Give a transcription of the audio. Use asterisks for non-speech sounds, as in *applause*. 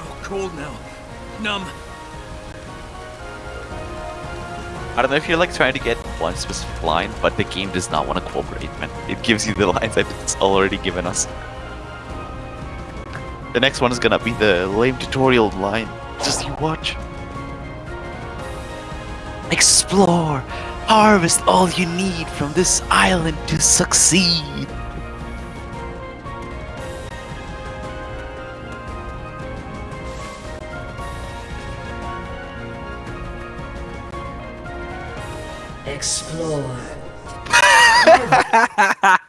so cold now. Numb. I don't know if you're like trying to get one specific line, but the game does not want to cooperate, man. It gives you the *laughs* lines that it's already given us. The next one is gonna be the lame tutorial line. Just you watch. Explore! Harvest all you need from this island to succeed! Explore. *laughs*